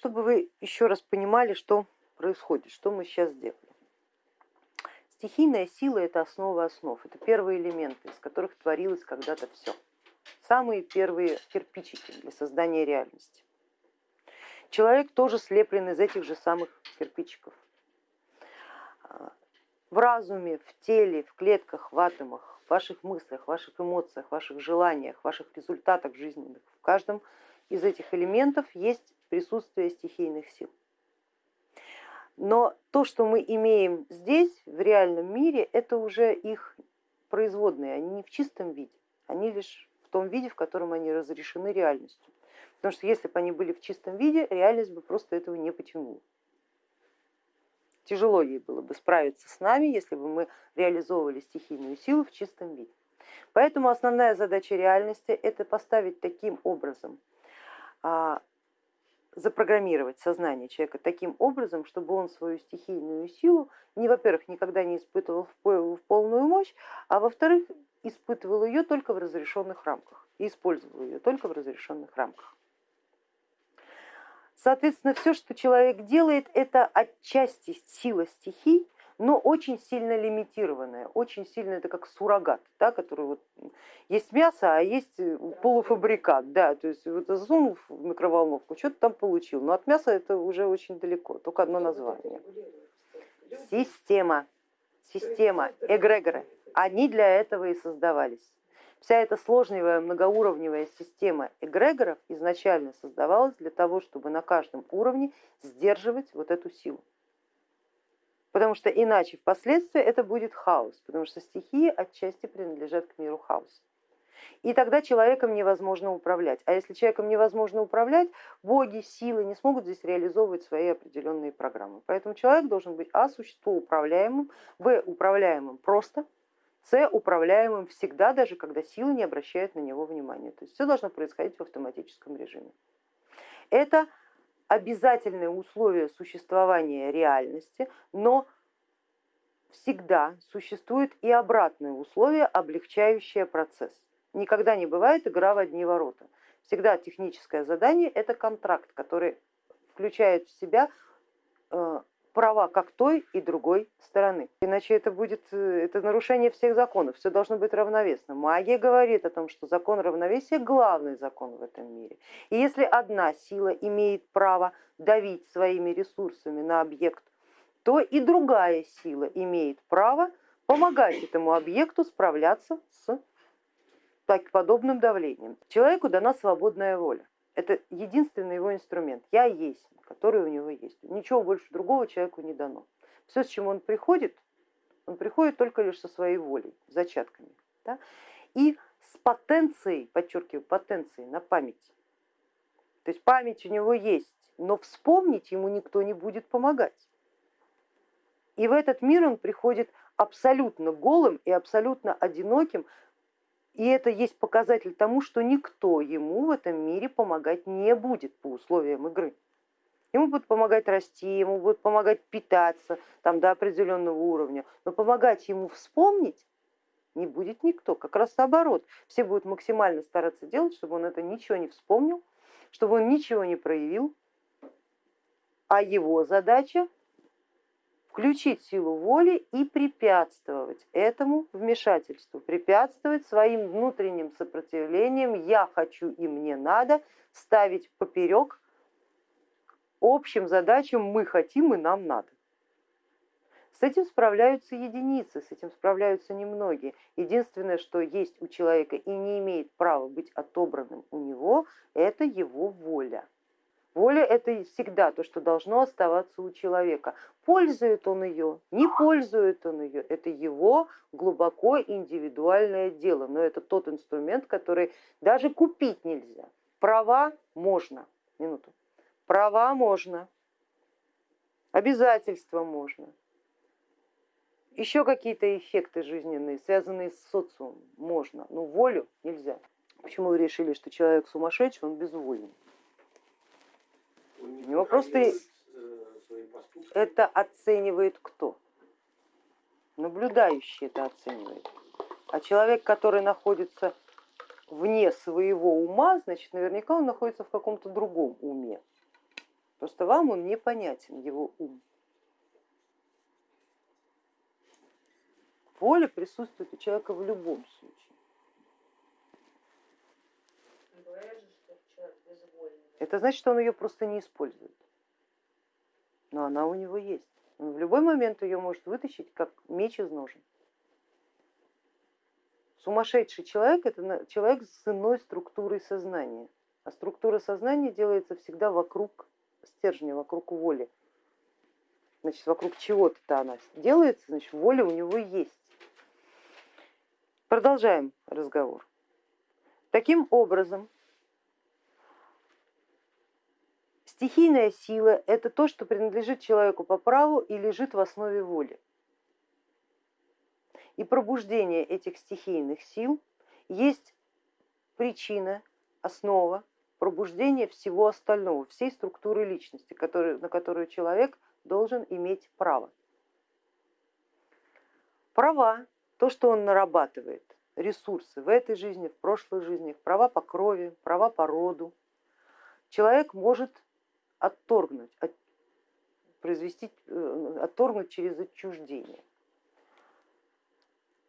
Чтобы вы еще раз понимали, что происходит, что мы сейчас делаем. Стихийная сила это основа основ, это первые элементы, из которых творилось когда-то все. Самые первые кирпичики для создания реальности. Человек тоже слеплен из этих же самых кирпичиков. В разуме, в теле, в клетках, в атомах, в ваших мыслях, в ваших эмоциях, в ваших желаниях, в ваших результатах жизненных, в каждом из этих элементов есть присутствие стихийных сил. Но то, что мы имеем здесь, в реальном мире, это уже их производные, они не в чистом виде, они лишь в том виде, в котором они разрешены реальностью. Потому что если бы они были в чистом виде, реальность бы просто этого не потянула. Тяжело ей было бы справиться с нами, если бы мы реализовывали стихийную силу в чистом виде. Поэтому основная задача реальности это поставить таким образом а, запрограммировать сознание человека таким образом, чтобы он свою стихийную силу, не, во-первых, никогда не испытывал в полную мощь, а во-вторых, испытывал ее только в разрешенных рамках и использовал ее только в разрешенных рамках. Соответственно, все, что человек делает, это отчасти сила стихий, но очень сильно лимитированная, очень сильно это как суррогат, да, который вот есть мясо, а есть э, полуфабрикат, да, то есть вот засунул в микроволновку, что-то там получил, но от мяса это уже очень далеко, только одно название. Система, система, эгрегоры, они для этого и создавались. Вся эта сложная многоуровневая система эгрегоров изначально создавалась для того, чтобы на каждом уровне сдерживать вот эту силу потому что иначе впоследствии это будет хаос, потому что стихии отчасти принадлежат к миру хаоса. И тогда человеком невозможно управлять. А если человеком невозможно управлять, боги, силы не смогут здесь реализовывать свои определенные программы. Поэтому человек должен быть а существо управляемым, б управляемым просто, с управляемым всегда, даже когда силы не обращают на него внимания. То есть все должно происходить в автоматическом режиме. Это обязательное условие существования реальности, но всегда существует и обратное условие, облегчающее процесс. Никогда не бывает игра в одни ворота. Всегда техническое задание это контракт, который включает в себя э, права как той и другой стороны. Иначе это будет э, это нарушение всех законов, все должно быть равновесно. Магия говорит о том, что закон равновесия главный закон в этом мире. И если одна сила имеет право давить своими ресурсами на объект, то и другая сила имеет право помогать этому объекту справляться с подобным давлением. Человеку дана свободная воля. Это единственный его инструмент. Я есть, который у него есть. Ничего больше другого человеку не дано. Все, с чем он приходит, он приходит только лишь со своей волей, зачатками. Да? И с потенцией, подчеркиваю, потенцией на память. То есть память у него есть, но вспомнить ему никто не будет помогать. И в этот мир он приходит абсолютно голым и абсолютно одиноким, и это есть показатель тому, что никто ему в этом мире помогать не будет по условиям игры. Ему будут помогать расти, ему будут помогать питаться там, до определенного уровня, но помогать ему вспомнить не будет никто, как раз наоборот. Все будут максимально стараться делать, чтобы он это ничего не вспомнил, чтобы он ничего не проявил, а его задача включить силу воли и препятствовать этому вмешательству, препятствовать своим внутренним сопротивлением, я хочу и мне надо, ставить поперек общим задачам мы хотим и нам надо. С этим справляются единицы, с этим справляются немногие. Единственное, что есть у человека и не имеет права быть отобранным у него, это его воля. Воля это всегда то, что должно оставаться у человека. Пользует он ее, не пользует он ее, это его глубоко индивидуальное дело, но это тот инструмент, который даже купить нельзя. Права можно, минуту, права можно, обязательства можно, еще какие-то эффекты жизненные, связанные с социумом, можно, но волю нельзя. Почему вы решили, что человек сумасшедший, он безвольный? У него просто э, это оценивает кто? Наблюдающий это оценивает. А человек, который находится вне своего ума, значит, наверняка он находится в каком-то другом уме. Просто вам он непонятен, его ум. Воля присутствует у человека в любом случае. Это значит, что он ее просто не использует. Но она у него есть. Он в любой момент ее может вытащить, как меч из ножен. Сумасшедший человек это человек с иной структурой сознания. А структура сознания делается всегда вокруг стержня, вокруг воли. Значит, вокруг чего-то она делается, значит, воля у него есть. Продолжаем разговор. Таким образом, стихийная сила это то, что принадлежит человеку по праву и лежит в основе воли. И пробуждение этих стихийных сил есть причина, основа пробуждения всего остального, всей структуры личности, который, на которую человек должен иметь право. Права, то, что он нарабатывает, ресурсы в этой жизни, в прошлой жизни, права по крови, права по роду, человек может отторгнуть, от, произвести, э, отторгнуть через отчуждение.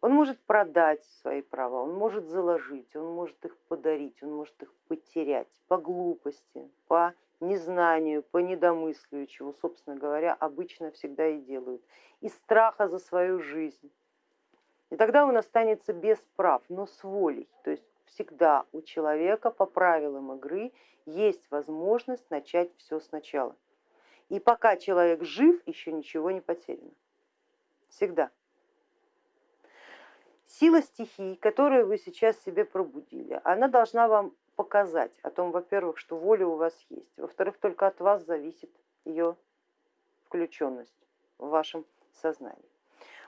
Он может продать свои права, он может заложить, он может их подарить, он может их потерять по глупости, по незнанию, по недомыслию, чего, собственно говоря, обычно всегда и делают, из страха за свою жизнь. И тогда он останется без прав, но с волей. То есть всегда у человека по правилам игры есть возможность начать все сначала. И пока человек жив, еще ничего не потеряно. Всегда. Сила стихий, которую вы сейчас себе пробудили, она должна вам показать о том, во-первых, что воля у вас есть, во-вторых, только от вас зависит ее включенность в вашем сознании.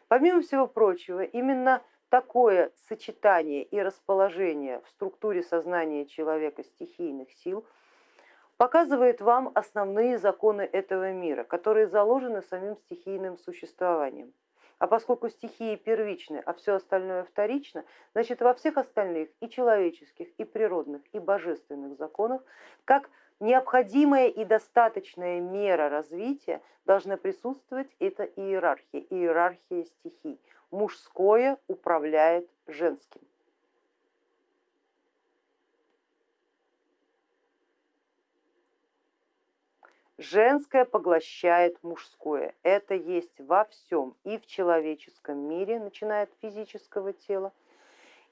Помимо всего прочего, именно такое сочетание и расположение в структуре сознания человека стихийных сил показывает вам основные законы этого мира, которые заложены самим стихийным существованием. А поскольку стихии первичны, а все остальное вторично, значит во всех остальных и человеческих, и природных, и божественных законах, как необходимая и достаточная мера развития должна присутствовать эта иерархия, иерархия стихий. Мужское управляет женским. Женское поглощает мужское. Это есть во всем, и в человеческом мире, начиная от физического тела,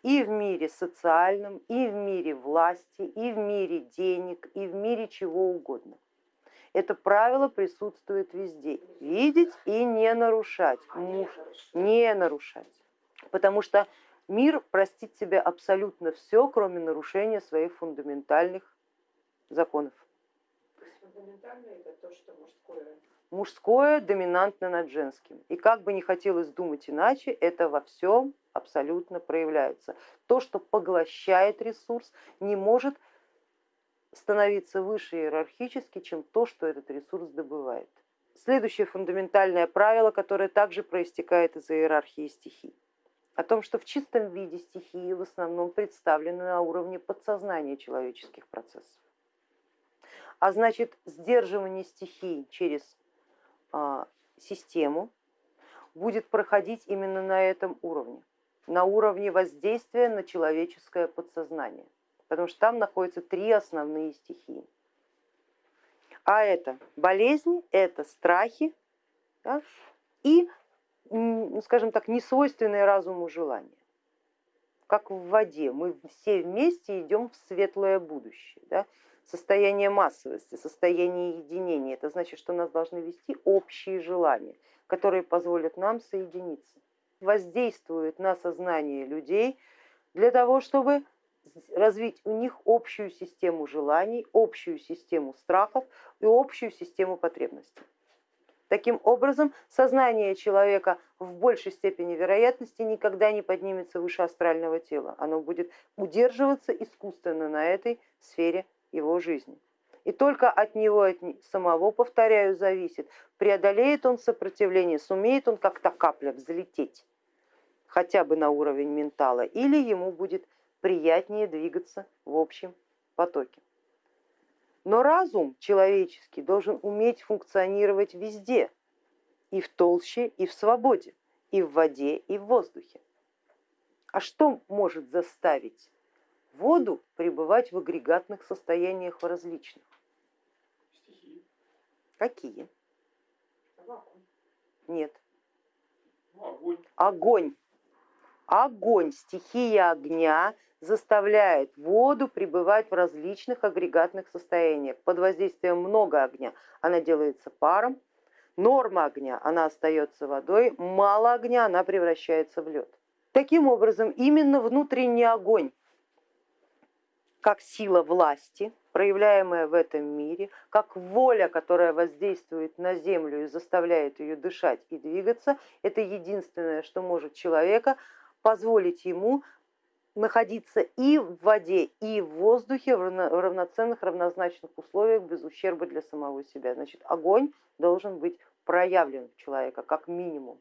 и в мире социальном, и в мире власти, и в мире денег, и в мире чего угодно. Это правило присутствует везде. Видеть и не нарушать. Муж не нарушать. Потому что мир простит себе абсолютно все, кроме нарушения своих фундаментальных законов. Фундаментальное это то, что мужское. Мужское доминантно над женским. И как бы не хотелось думать иначе, это во всем абсолютно проявляется. То, что поглощает ресурс, не может становиться выше иерархически, чем то, что этот ресурс добывает. Следующее фундаментальное правило, которое также проистекает из иерархии стихий, о том, что в чистом виде стихии в основном представлены на уровне подсознания человеческих процессов. А значит, сдерживание стихий через а, систему будет проходить именно на этом уровне, на уровне воздействия на человеческое подсознание, потому что там находятся три основные стихии. А это болезни, это страхи да, и, скажем так, несвойственные разуму желания. Как в воде, мы все вместе идем в светлое будущее. Да? состояние массовости, состояние единения. Это значит, что нас должны вести общие желания, которые позволят нам соединиться. Воздействует на сознание людей для того, чтобы развить у них общую систему желаний, общую систему страхов и общую систему потребностей. Таким образом, сознание человека в большей степени вероятности никогда не поднимется выше астрального тела. Оно будет удерживаться искусственно на этой сфере его жизни. И только от него от самого, повторяю, зависит, преодолеет он сопротивление, сумеет он как-то капля взлететь хотя бы на уровень ментала, или ему будет приятнее двигаться в общем потоке. Но разум человеческий должен уметь функционировать везде, и в толще, и в свободе, и в воде, и в воздухе. А что может заставить воду пребывать в агрегатных состояниях различных? Стихии. Какие? Нет. Ну, огонь. Огонь. Огонь, стихия огня заставляет воду пребывать в различных агрегатных состояниях. Под воздействием много огня она делается паром, норма огня она остается водой, мало огня она превращается в лед. Таким образом, именно внутренний огонь, как сила власти, проявляемая в этом мире, как воля, которая воздействует на землю и заставляет ее дышать и двигаться, это единственное, что может человека позволить ему находиться и в воде, и в воздухе в равноценных, равнозначных условиях без ущерба для самого себя. Значит, огонь должен быть проявлен у человека как минимум.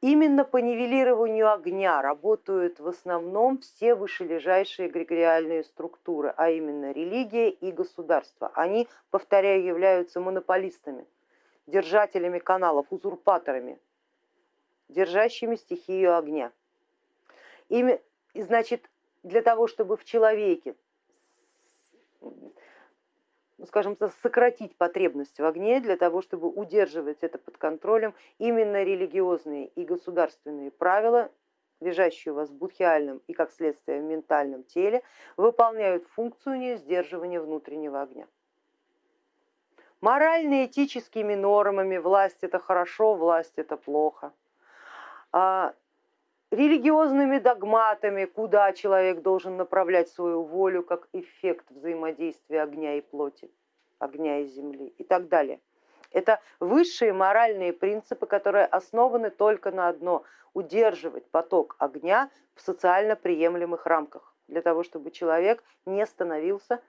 Именно по нивелированию огня работают в основном все вышележащие эгрегориальные структуры, а именно религия и государство. Они, повторяю, являются монополистами, держателями каналов, узурпаторами, держащими стихию огня. Ими, значит, для того, чтобы в человеке ну, скажем, сократить потребность в огне для того, чтобы удерживать это под контролем, именно религиозные и государственные правила, лежащие у вас в будхиальном и, как следствие, в ментальном теле, выполняют функцию сдерживания внутреннего огня. Морально-этическими нормами власть это хорошо, власть это плохо. А религиозными догматами, куда человек должен направлять свою волю как эффект взаимодействия огня и плоти, огня и земли и так далее. Это высшие моральные принципы, которые основаны только на одно – удерживать поток огня в социально приемлемых рамках, для того, чтобы человек не становился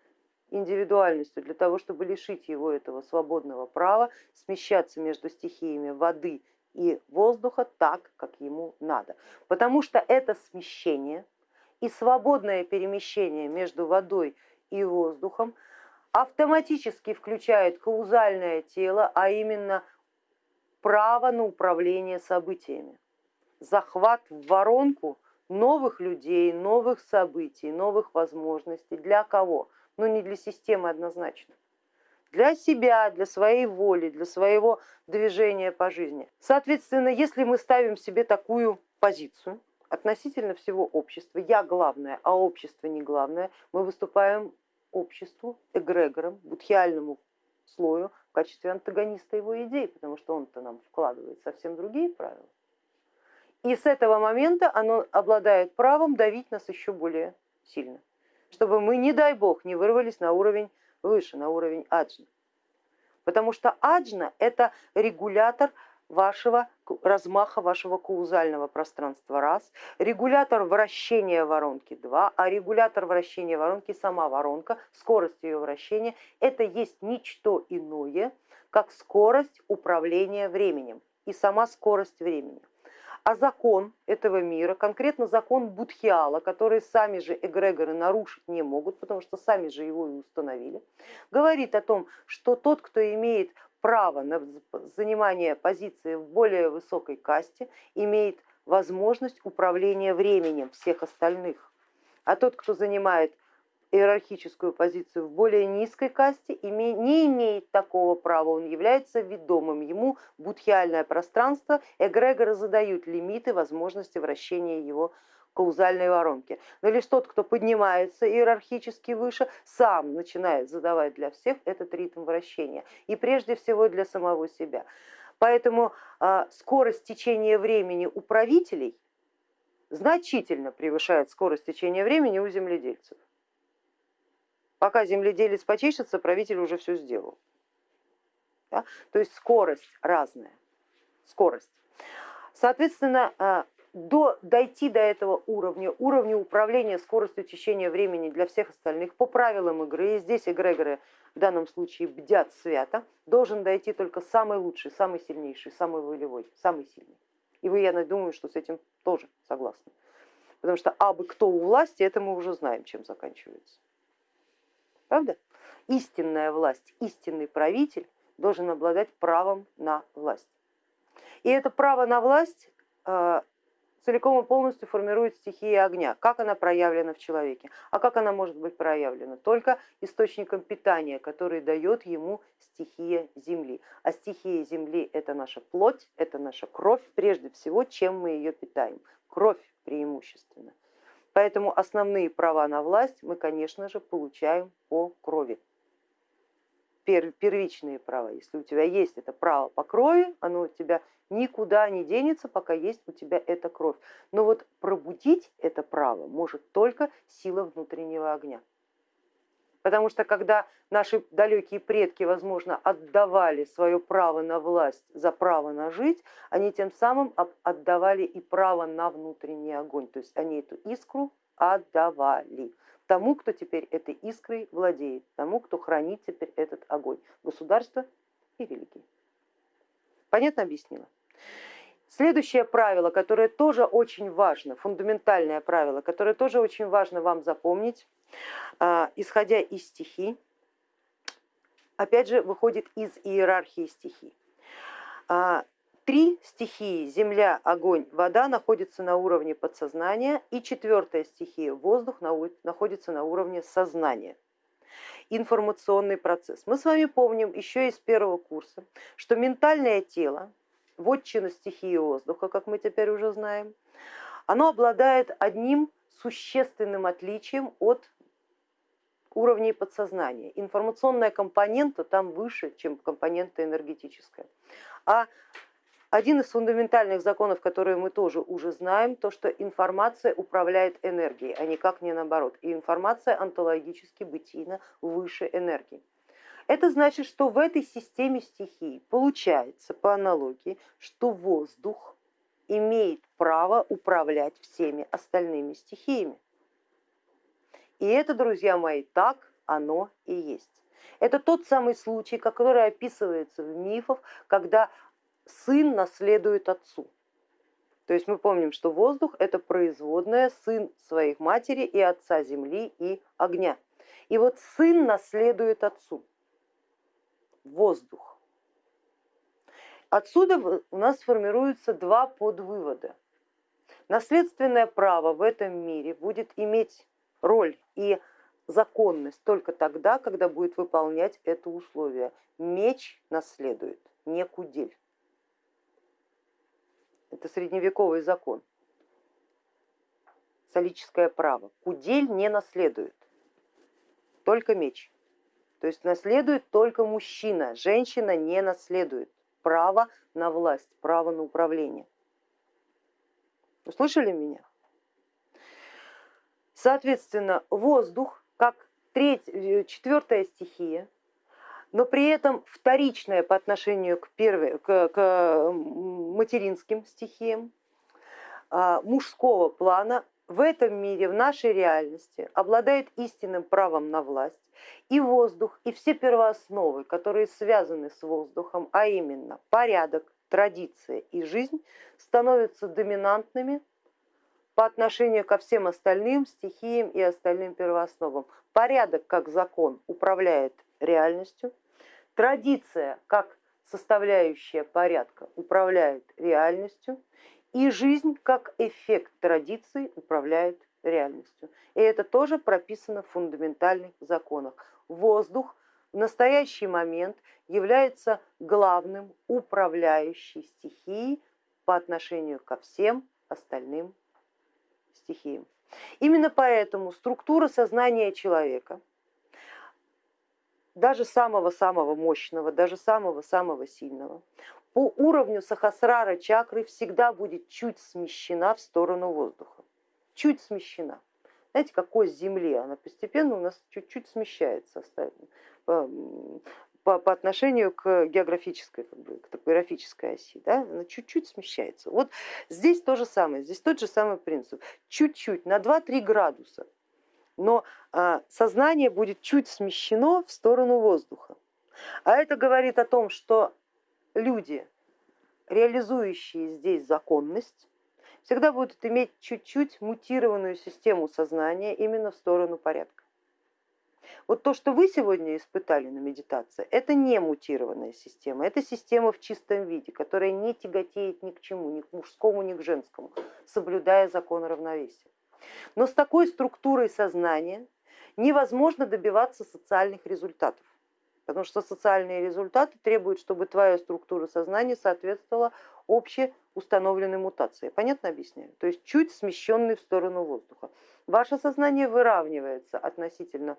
индивидуальностью, для того, чтобы лишить его этого свободного права смещаться между стихиями воды и воздуха так, как ему надо. Потому что это смещение и свободное перемещение между водой и воздухом автоматически включает каузальное тело, а именно право на управление событиями, захват в воронку новых людей, новых событий, новых возможностей. Для кого? Ну не для системы однозначно для себя, для своей воли, для своего движения по жизни. Соответственно, если мы ставим себе такую позицию относительно всего общества, я главное, а общество не главное, мы выступаем обществу, эгрегором, будхиальному слою в качестве антагониста его идей, потому что он-то нам вкладывает совсем другие правила. И с этого момента оно обладает правом давить нас еще более сильно, чтобы мы, не дай бог, не вырвались на уровень выше, на уровень аджна. Потому что аджна это регулятор вашего размаха вашего каузального пространства раз, регулятор вращения воронки два, а регулятор вращения воронки сама воронка, скорость ее вращения, это есть ничто иное, как скорость управления временем и сама скорость времени а закон этого мира, конкретно закон Будхиала, который сами же эгрегоры нарушить не могут, потому что сами же его и установили, говорит о том, что тот, кто имеет право на занимание позиции в более высокой касте, имеет возможность управления временем всех остальных. А тот, кто занимает иерархическую позицию в более низкой касте, не имеет такого права, он является ведомым, ему будхиальное пространство, эгрегоры задают лимиты возможности вращения его каузальной воронки. Но лишь тот, кто поднимается иерархически выше, сам начинает задавать для всех этот ритм вращения и прежде всего для самого себя. Поэтому а, скорость течения времени у правителей значительно превышает скорость течения времени у земледельцев. Пока земледелец почешется, правитель уже все сделал. Да? То есть скорость разная, скорость. Соответственно, а, до, дойти до этого уровня, уровня управления скоростью течения времени для всех остальных по правилам игры, и здесь эгрегоры в данном случае бдят свято, должен дойти только самый лучший, самый сильнейший, самый волевой, самый сильный. И вы, я думаю, что с этим тоже согласны. Потому что абы кто у власти, это мы уже знаем, чем заканчивается правда? истинная власть, истинный правитель должен обладать правом на власть. И это право на власть э, целиком и полностью формирует стихия огня. Как она проявлена в человеке? А как она может быть проявлена? Только источником питания, который дает ему стихия земли. А стихия земли это наша плоть, это наша кровь, прежде всего, чем мы ее питаем. Кровь преимущественно. Поэтому основные права на власть мы, конечно же, получаем по крови первичные права. Если у тебя есть это право по крови, оно у тебя никуда не денется, пока есть у тебя эта кровь. Но вот пробудить это право может только сила внутреннего огня. Потому что когда наши далекие предки, возможно, отдавали свое право на власть за право на жить, они тем самым отдавали и право на внутренний огонь. То есть они эту искру отдавали тому, кто теперь этой искрой владеет, тому, кто хранит теперь этот огонь, государство и религии. Понятно объяснила? Следующее правило, которое тоже очень важно, фундаментальное правило, которое тоже очень важно вам запомнить, исходя из стихий, опять же выходит из иерархии стихий. А, Три стихии, земля, огонь, вода, находятся на уровне подсознания, и четвертая стихия, воздух, находится на уровне сознания. Информационный процесс. Мы с вами помним еще из первого курса, что ментальное тело, вотчина стихии воздуха, как мы теперь уже знаем, оно обладает одним существенным отличием от уровней подсознания. Информационная компонента там выше, чем компонента энергетическая. А один из фундаментальных законов, которые мы тоже уже знаем, то, что информация управляет энергией, а никак не наоборот. И информация онтологически бытийно выше энергии. Это значит, что в этой системе стихий получается по аналогии, что воздух имеет право управлять всеми остальными стихиями. И это, друзья мои, так оно и есть. Это тот самый случай, который описывается в мифах, когда сын наследует отцу. То есть мы помним, что воздух это производная сын своих матери и отца земли и огня. И вот сын наследует отцу, воздух. Отсюда у нас формируются два подвывода. Наследственное право в этом мире будет иметь роль и законность только тогда, когда будет выполнять это условие. Меч наследует, не кудель. Это средневековый закон. Солическое право. Кудель не наследует, только меч. То есть наследует только мужчина, женщина не наследует право на власть, право на управление. Услышали меня? Соответственно, воздух как треть, четвертая стихия но при этом вторичное по отношению к, первой, к, к материнским стихиям а, мужского плана в этом мире, в нашей реальности обладает истинным правом на власть и воздух, и все первоосновы, которые связаны с воздухом, а именно порядок, традиция и жизнь, становятся доминантными по отношению ко всем остальным стихиям и остальным первоосновам. Порядок как закон управляет реальностью, Традиция как составляющая порядка управляет реальностью, и жизнь как эффект традиции управляет реальностью. И это тоже прописано в фундаментальных законах. Воздух в настоящий момент является главным управляющей стихией по отношению ко всем остальным стихиям. Именно поэтому структура сознания человека даже самого-самого мощного, даже самого-самого сильного, по уровню сахасрара чакры всегда будет чуть смещена в сторону воздуха, чуть смещена. Знаете, как ось Земли, она постепенно у нас чуть-чуть смещается по, по, отношению к географической, как бы, к топографической оси, да? она чуть-чуть смещается. Вот здесь то же самое, здесь тот же самый принцип, чуть-чуть, на 2-3 градуса но а, сознание будет чуть смещено в сторону воздуха. А это говорит о том, что люди, реализующие здесь законность, всегда будут иметь чуть-чуть мутированную систему сознания именно в сторону порядка. Вот то, что вы сегодня испытали на медитации, это не мутированная система, это система в чистом виде, которая не тяготеет ни к чему, ни к мужскому, ни к женскому, соблюдая закон равновесия. Но с такой структурой сознания невозможно добиваться социальных результатов, потому что социальные результаты требуют, чтобы твоя структура сознания соответствовала общеустановленной мутации. Понятно объясняю? То есть чуть смещенный в сторону воздуха. Ваше сознание выравнивается относительно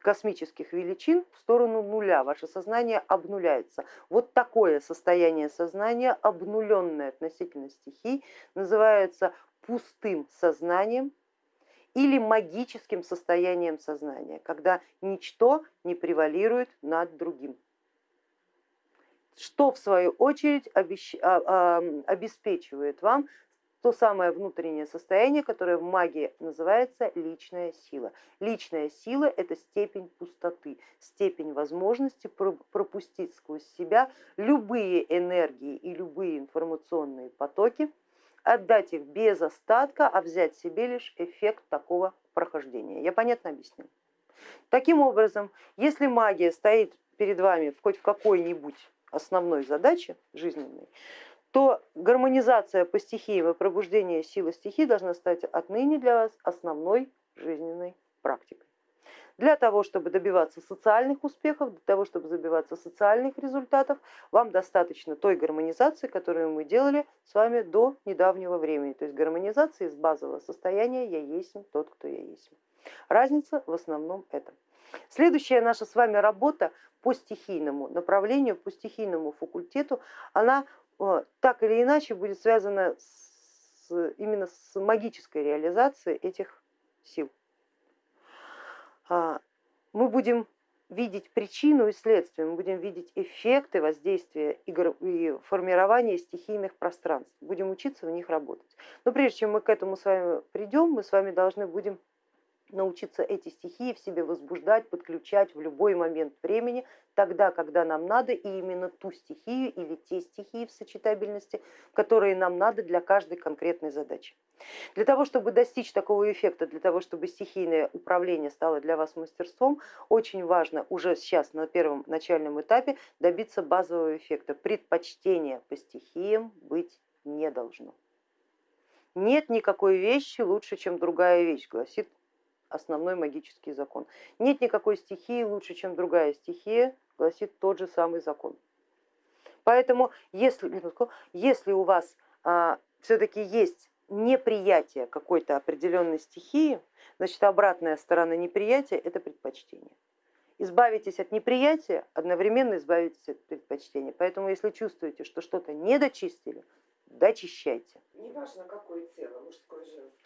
космических величин в сторону нуля, ваше сознание обнуляется. Вот такое состояние сознания, обнуленное относительно стихий, называется пустым сознанием или магическим состоянием сознания, когда ничто не превалирует над другим. Что в свою очередь а, а, обеспечивает вам то самое внутреннее состояние, которое в магии называется личная сила. Личная сила это степень пустоты, степень возможности пропустить сквозь себя любые энергии и любые информационные потоки, отдать их без остатка, а взять себе лишь эффект такого прохождения. Я понятно объясню. Таким образом, если магия стоит перед вами хоть в какой-нибудь основной задаче жизненной, то гармонизация по стихиям и пробуждение силы стихий должна стать отныне для вас основной жизненной практикой. Для того, чтобы добиваться социальных успехов, для того, чтобы добиваться социальных результатов, вам достаточно той гармонизации, которую мы делали с вами до недавнего времени, то есть гармонизации из базового состояния «я есть тот, кто я есть». Разница в основном это. Следующая наша с вами работа по стихийному направлению, по стихийному факультету, она так или иначе будет связано с, именно с магической реализацией этих сил. А, мы будем видеть причину и следствие, мы будем видеть эффекты воздействия и формирования стихийных пространств, будем учиться в них работать. Но прежде чем мы к этому с вами придем, мы с вами должны будем научиться эти стихии в себе возбуждать, подключать в любой момент времени, тогда, когда нам надо, и именно ту стихию или те стихии в сочетабельности, которые нам надо для каждой конкретной задачи. Для того, чтобы достичь такого эффекта, для того, чтобы стихийное управление стало для вас мастерством, очень важно уже сейчас на первом начальном этапе добиться базового эффекта. Предпочтения по стихиям быть не должно. Нет никакой вещи лучше, чем другая вещь, гласит основной магический закон. Нет никакой стихии лучше, чем другая стихия, гласит тот же самый закон. Поэтому если, если у вас а, все-таки есть неприятие какой-то определенной стихии, значит обратная сторона неприятия это предпочтение. Избавитесь от неприятия, одновременно избавитесь от предпочтения. Поэтому если чувствуете, что что-то не дочистили, дочищайте. Неважно, какое тело, мужское, женское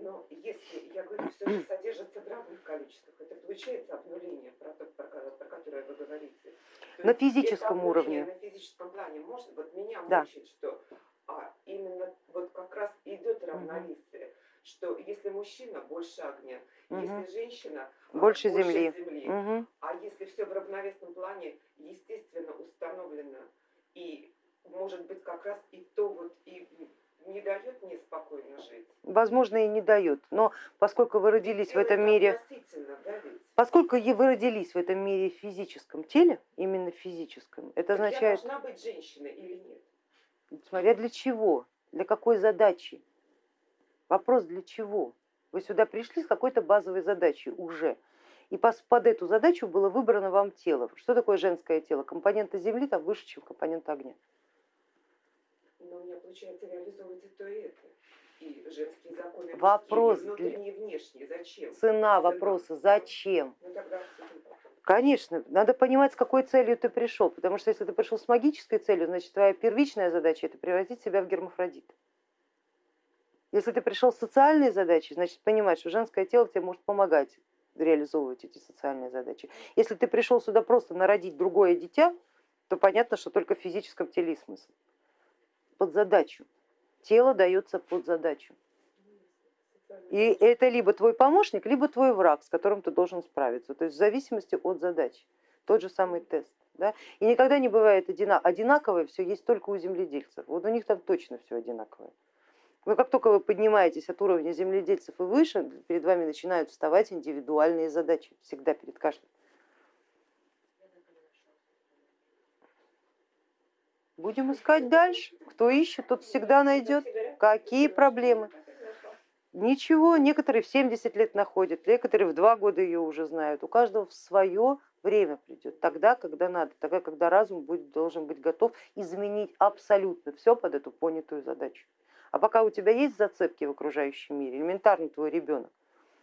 но если, я говорю, все же содержится в равных количествах, это получается обнуление, про, то, про, про которое вы говорите. То на физическом уровне. На физическом плане можно, вот меня да. мучает, что а, именно вот как раз идет равновесие, угу. что если мужчина больше огня, угу. если женщина больше, а, больше земли, земли угу. а если все в равновесном плане, естественно, установлено и может быть как раз и то вот и не дает мне спокойно жить. Возможно, и не дает, но поскольку вы родились в этом мире, поскольку вы родились в этом мире в физическом теле, именно в физическом, это так означает... Я должна быть женщиной или нет? Смотря для чего, для какой задачи. Вопрос для чего? Вы сюда пришли с какой-то базовой задачей уже. И под эту задачу было выбрано вам тело. Что такое женское тело? Компонента Земли там выше, чем компонента огня. Получается реализовывать и то, и это. И женские законы Вопрос внутренние, внешние. Зачем? Цена вопроса, зачем? Ну, тогда Конечно, надо понимать, с какой целью ты пришел, потому что если ты пришел с магической целью, значит твоя первичная задача это превратить себя в гермафродита. Если ты пришел с социальной задачей, значит понимать, что женское тело тебе может помогать реализовывать эти социальные задачи. Если ты пришел сюда просто народить другое дитя, то понятно, что только в физическом теле смысл под задачу. Тело дается под задачу. И это либо твой помощник, либо твой враг, с которым ты должен справиться. То есть в зависимости от задачи. Тот же самый тест. Да? И никогда не бывает одинаковое, все есть только у земледельцев. Вот у них там точно все одинаковое. Но как только вы поднимаетесь от уровня земледельцев и выше, перед вами начинают вставать индивидуальные задачи, всегда перед каждым. Будем искать дальше. Кто ищет, тот всегда найдет. Какие проблемы? Ничего, некоторые в 70 лет находят, некоторые в два года ее уже знают. У каждого в свое время придет, тогда, когда надо, тогда, когда разум будет, должен быть готов изменить абсолютно все под эту понятую задачу. А пока у тебя есть зацепки в окружающем мире, элементарно твой ребенок,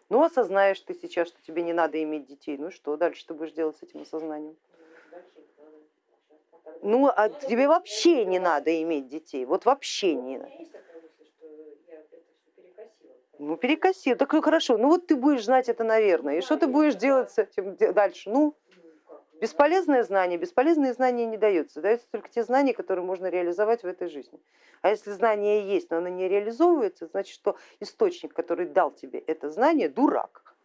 ну осознаешь ты сейчас, что тебе не надо иметь детей, ну что дальше ты будешь делать с этим осознанием? Ну, а тебе вообще не надо иметь детей, вот вообще не надо. Ну, перекосил, так ну, хорошо, ну вот ты будешь знать это, наверное, и что ты будешь делать с этим дальше? Ну, бесполезное знание, бесполезные знания не даются, даются только те знания, которые можно реализовать в этой жизни. А если знание есть, но оно не реализовывается, значит, что источник, который дал тебе это знание, дурак.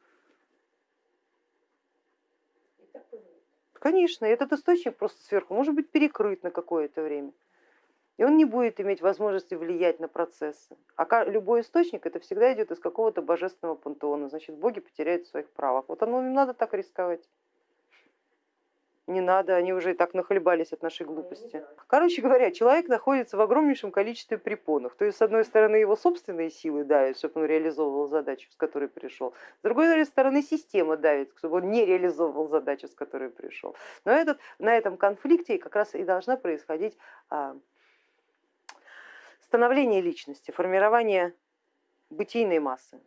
Конечно, этот источник просто сверху может быть перекрыт на какое-то время и он не будет иметь возможности влиять на процессы. А любой источник это всегда идет из какого-то божественного пантеона, значит боги потеряют своих правах. Вот оно им надо так рисковать. Не надо, они уже и так нахлебались от нашей глупости. Короче говоря, человек находится в огромнейшем количестве препонов. То есть, с одной стороны, его собственные силы давят, чтобы он реализовывал задачу, с которой пришел. С другой стороны, система давит, чтобы он не реализовывал задачу, с которой пришел. Но этот, на этом конфликте как раз и должна происходить а, становление личности, формирование бытийной массы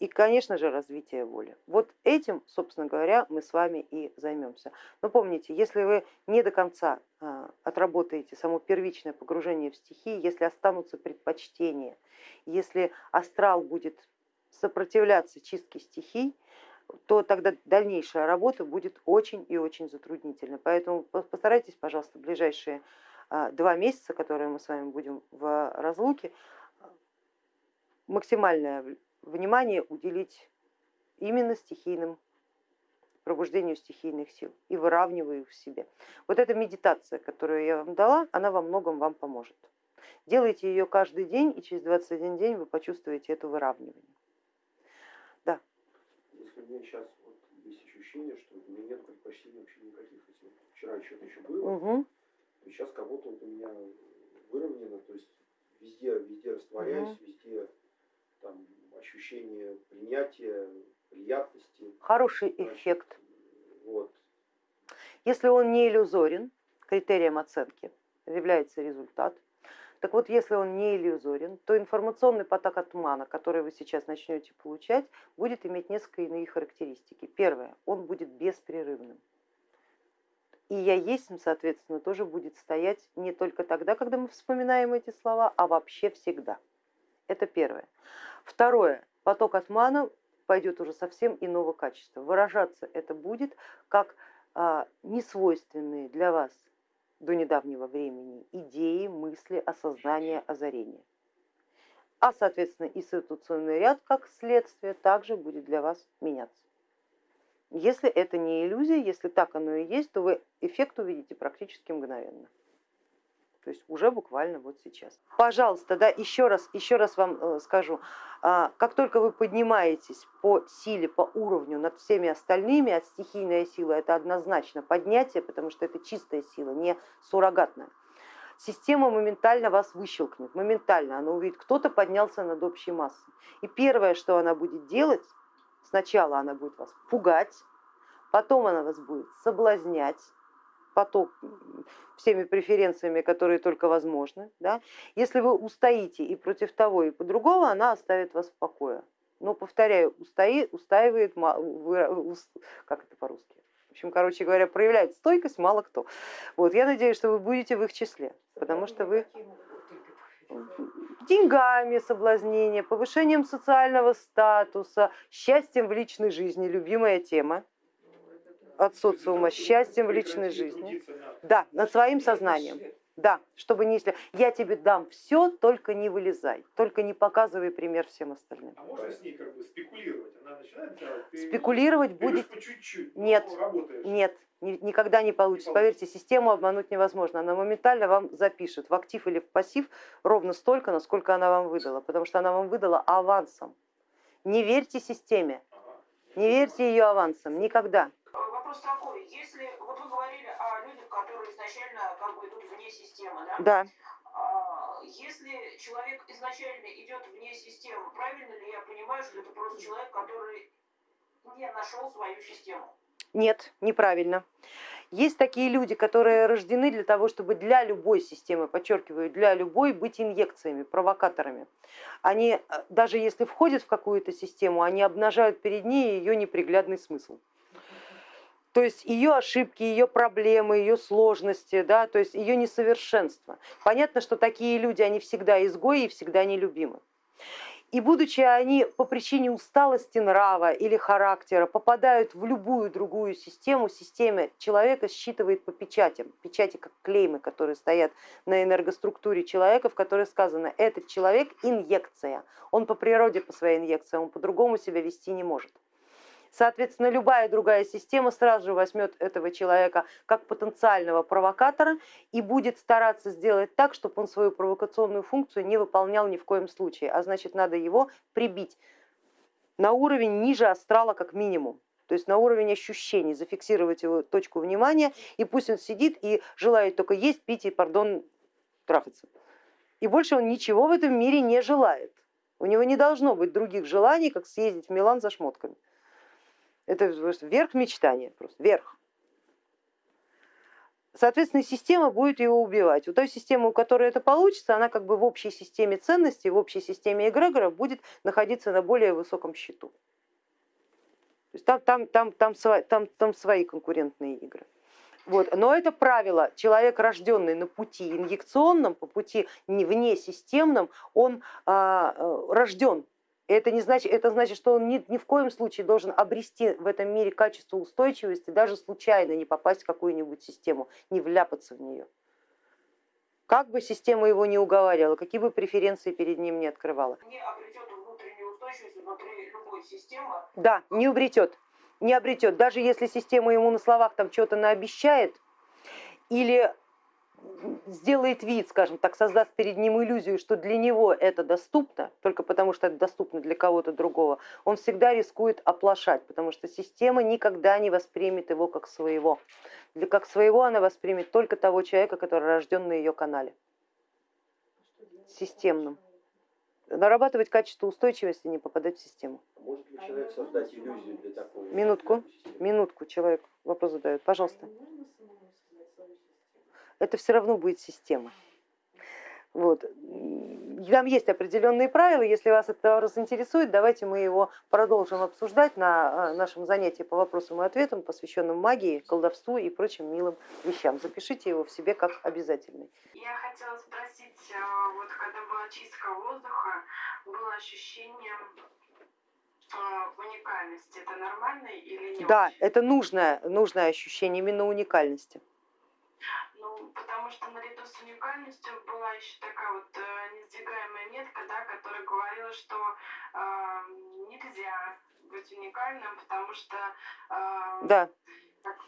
и, конечно же, развитие воли. Вот этим, собственно говоря, мы с вами и займемся. Но помните, если вы не до конца а, отработаете само первичное погружение в стихии, если останутся предпочтения, если астрал будет сопротивляться чистке стихий, то тогда дальнейшая работа будет очень и очень затруднительной. Поэтому постарайтесь, пожалуйста, ближайшие а, два месяца, которые мы с вами будем в разлуке, максимальное внимание уделить именно стихийным пробуждению стихийных сил и выравниваю их в себе. Вот эта медитация, которую я вам дала, она во многом вам поможет. Делайте ее каждый день, и через 21 день вы почувствуете это выравнивание. Да. Если у меня сейчас вот есть ощущение, что у меня нет предпочтений вообще никаких. Если вчера что-то еще было, угу сейчас как будто вот у меня выровнено, то есть везде, везде растворяюсь, угу. везде там ощущение принятия, приятности. Хороший Значит, эффект. Вот. Если он не иллюзорен, критерием оценки является результат. Так вот, если он не иллюзорен, то информационный поток от тумана, который вы сейчас начнете получать, будет иметь несколько иные характеристики. Первое, он будет беспрерывным и я есть, соответственно, тоже будет стоять не только тогда, когда мы вспоминаем эти слова, а вообще всегда. Это первое. Второе, поток отмана пойдет уже совсем иного качества. Выражаться это будет как а, несвойственные для вас до недавнего времени идеи, мысли, осознания, озарения. А соответственно и ситуационный ряд как следствие также будет для вас меняться. Если это не иллюзия, если так оно и есть, то вы эффект увидите практически мгновенно. То есть уже буквально вот сейчас. Пожалуйста, да, еще раз, еще раз вам э, скажу, а, как только вы поднимаетесь по силе, по уровню над всеми остальными, а стихийная сила это однозначно поднятие, потому что это чистая сила, не суррогатная, система моментально вас выщелкнет, моментально она увидит, кто-то поднялся над общей массой. И первое, что она будет делать, Сначала она будет вас пугать, потом она вас будет соблазнять, потом всеми преференциями, которые только возможны. Да? Если вы устоите и против того, и по другому, она оставит вас в покое. Но, повторяю, устоит, устаивает, как это по-русски? В общем, короче говоря, проявляет стойкость мало кто. Вот, я надеюсь, что вы будете в их числе, потому что вы деньгами соблазнение, повышением социального статуса, счастьем в личной жизни, любимая тема от социума, счастьем в личной жизни. Да, над своим сознанием. Да, чтобы не если я тебе дам все, только не вылезай, только не показывай пример всем остальным. А можно с ней как бы спекулировать? Она начинает делать? Спекулировать будет. По чуть-чуть. Нет, нет, ни- никогда не получится. Поверьте, систему обмануть невозможно. Она моментально вам запишет в актив или в пассив ровно столько, насколько она вам выдала, потому что она вам выдала авансом. Не верьте системе, не верьте ее авансом, никогда. Вопрос такой, если вот вы говорили о людях, которые изначально как бы идут вне системы, да? Да, А, Если человек изначально идет вне системы, правильно ли я понимаю, что это просто человек, который не нашел свою систему? нет, неправильно. Есть такие люди, которые рождены для того, чтобы для любой системы, подчеркиваю, для любой быть инъекциями, провокаторами. Они, э, даже если входят в какую-то систему, они обнажают перед ней ее неприглядный смысл. То есть ее ошибки, ее проблемы, ее сложности, да, то есть ее несовершенство. Понятно, что такие люди, они всегда изгои и всегда нелюбимы. И будучи они по причине усталости нрава или характера попадают в любую другую систему, система человека считывает по печатям, печати как клеймы, которые стоят на энергоструктуре человека, в которой сказано, этот человек инъекция, он по природе по своей инъекции, он по-другому себя вести не может. Соответственно, любая другая система сразу же возьмет этого человека как потенциального провокатора и будет стараться сделать так, чтобы он свою провокационную функцию не выполнял ни в коем случае, а значит надо его прибить на уровень ниже астрала как минимум. То есть на уровень ощущений, зафиксировать его точку внимания, и пусть он сидит и желает только есть, пить и, пардон, трахаться. И больше он ничего в этом мире не желает. У него не должно быть других желаний, как съездить в Милан за шмотками. Это верх мечтания, просто верх. Соответственно, система будет его убивать. У той системы, у которой это получится, она как бы в общей системе ценностей, в общей системе эгрегоров будет находиться на более высоком счету. То есть там, там, там, там, свои, там, там свои конкурентные игры. Вот. Но это правило, человек, рожденный на пути инъекционном, по пути не вне системном, он а, рожден это, не значит, это значит, что он ни, ни в коем случае должен обрести в этом мире качество устойчивости, даже случайно не попасть в какую-нибудь систему, не вляпаться в нее. Как бы система его не уговаривала, какие бы преференции перед ним не открывала. Не обретет внутреннюю устойчивость внутри любой системы. Да, не обретет, не обретет. Даже если система ему на словах там что-то наобещает или сделает вид, скажем так, создаст перед ним иллюзию, что для него это доступно, только потому что это доступно для кого-то другого, он всегда рискует оплошать, потому что система никогда не воспримет его как своего. Для как своего она воспримет только того человека, который рожден на ее канале, системном. Нарабатывать качество устойчивости, не попадать в систему. Может ли человек создать иллюзию для такого? Минутку, минутку, человек вопрос задает, пожалуйста это все равно будет система. Вот. Там есть определенные правила, если вас этот вопрос интересует, давайте мы его продолжим обсуждать на а, нашем занятии по вопросам и ответам, посвященном магии, колдовству и прочим милым вещам. Запишите его в себе как обязательный. Я хотела спросить, а, вот когда была чистка воздуха, было ощущение а, уникальности. Это нормально или нет? Да, это нужное, нужное ощущение именно уникальности. Ну, потому что наряду с уникальностью была еще такая вот э, несдвигаемая метка, да, которая говорила, что э, нельзя быть уникальным, потому что э, да.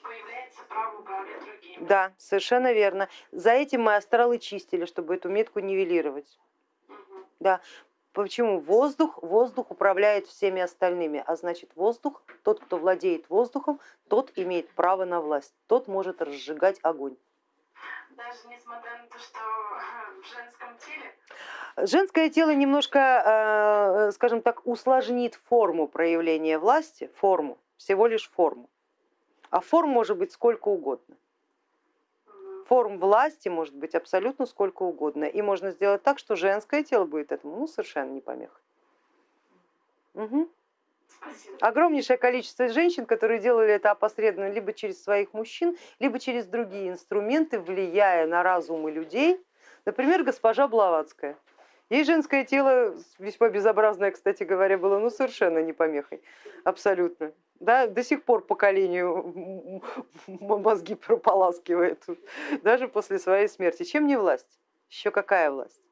появляется право управлять другими. Да, совершенно верно. За этим мы астралы чистили, чтобы эту метку нивелировать. Угу. Да. Почему? Воздух, воздух управляет всеми остальными, а значит воздух, тот, кто владеет воздухом, тот имеет право на власть, тот может разжигать огонь даже несмотря на то, что в женском теле? Женское тело немножко, э, скажем так, усложнит форму проявления власти, форму, всего лишь форму. А форм может быть сколько угодно. Форм власти может быть абсолютно сколько угодно. И можно сделать так, что женское тело будет этому ну, совершенно не помеха. Угу. Огромнейшее количество женщин, которые делали это опосредованно либо через своих мужчин, либо через другие инструменты, влияя на разумы людей. Например, госпожа Блаватская. Ей женское тело, весьма безобразное, кстати говоря, было ну, совершенно не помехой, абсолютно. Да, до сих пор поколению мозги прополаскивает, даже после своей смерти. Чем не власть? Еще какая власть?